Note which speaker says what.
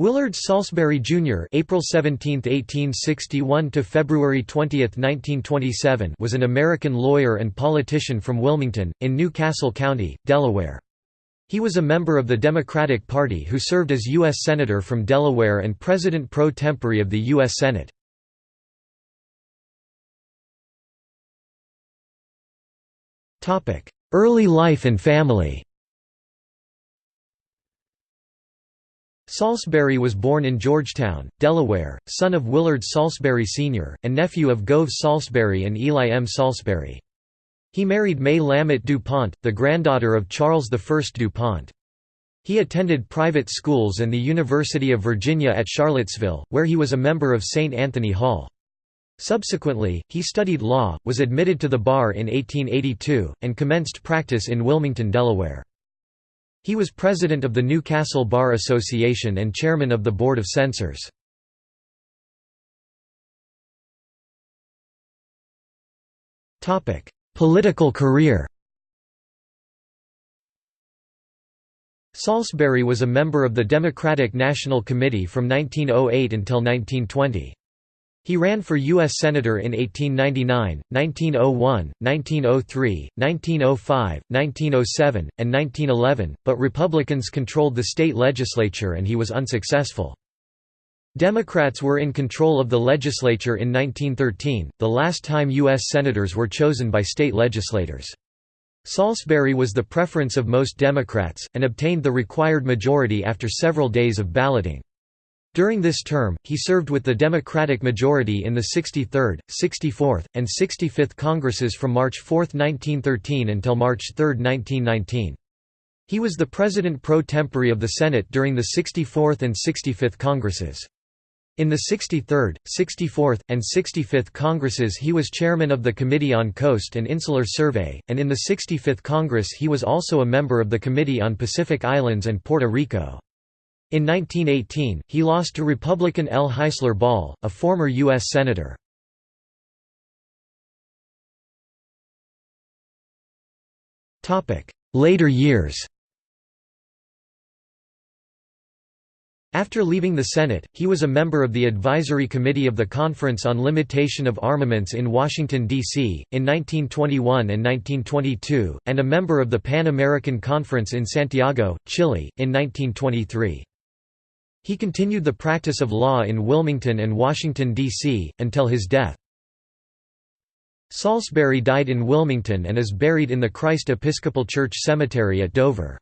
Speaker 1: Willard Saulsbury Jr. (April 17, 1861 to February 20, 1927) was an American lawyer and politician from Wilmington, in New Castle County, Delaware. He was a member of the Democratic Party who served as U.S. Senator from Delaware and President pro tempore of the U.S. Senate. Early life and family Saulsbury was born in Georgetown, Delaware, son of Willard Saulsbury Sr., and nephew of Gove Saulsbury and Eli M. Saulsbury. He married May Lammot DuPont, the granddaughter of Charles I DuPont. He attended private schools and the University of Virginia at Charlottesville, where he was a member of St. Anthony Hall. Subsequently, he studied law, was admitted to the bar in 1882, and commenced practice in Wilmington, Delaware. He was president of the Newcastle Bar Association and chairman of the Board of Censors. Political career Saulsbury was a member of the Democratic National Committee from 1908 until 1920. He ran for U.S. Senator in 1899, 1901, 1903, 1905, 1907, and 1911, but Republicans controlled the state legislature and he was unsuccessful. Democrats were in control of the legislature in 1913, the last time U.S. Senators were chosen by state legislators. Saulsbury was the preference of most Democrats, and obtained the required majority after several days of balloting. During this term, he served with the Democratic majority in the 63rd, 64th, and 65th Congresses from March 4, 1913 until March 3, 1919. He was the president pro tempore of the Senate during the 64th and 65th Congresses. In the 63rd, 64th, and 65th Congresses he was chairman of the Committee on Coast and Insular Survey, and in the 65th Congress he was also a member of the Committee on Pacific Islands and Puerto Rico. In 1918, he lost to Republican L. Heisler Ball, a former U.S. Senator. Later years After leaving the Senate, he was a member of the Advisory Committee of the Conference on Limitation of Armaments in Washington, D.C., in 1921 and 1922, and a member of the Pan American Conference in Santiago, Chile, in 1923. He continued the practice of law in Wilmington and Washington, D.C., until his death. Saulsbury died in Wilmington and is buried in the Christ Episcopal Church Cemetery at Dover.